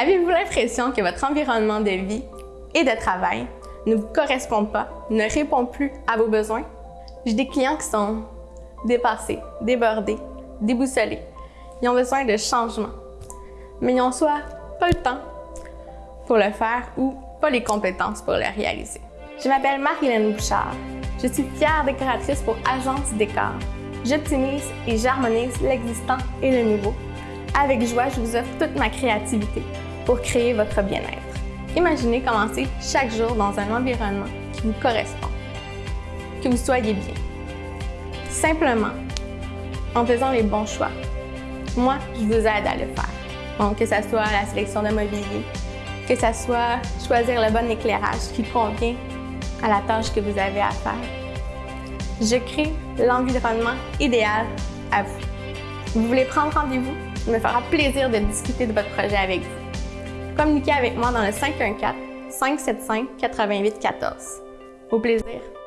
Avez-vous l'impression que votre environnement de vie et de travail ne vous correspond pas, ne répond plus à vos besoins? J'ai des clients qui sont dépassés, débordés, déboussolés. Ils ont besoin de changement, mais ils n'ont soit pas le temps pour le faire ou pas les compétences pour le réaliser. Je m'appelle Marilyn Bouchard. Je suis fière décoratrice pour Agence Décor. J'optimise et j'harmonise l'existant et le nouveau. Avec joie, je vous offre toute ma créativité pour créer votre bien-être. Imaginez commencer chaque jour dans un environnement qui vous correspond, que vous soyez bien. Simplement, en faisant les bons choix. Moi, je vous aide à le faire. Donc, que ce soit la sélection de mobilier, que ce soit choisir le bon éclairage qui convient à la tâche que vous avez à faire. Je crée l'environnement idéal à vous. Vous voulez prendre rendez-vous? Il me fera plaisir de discuter de votre projet avec vous. Communiquez avec moi dans le 514 575 8814. Au plaisir!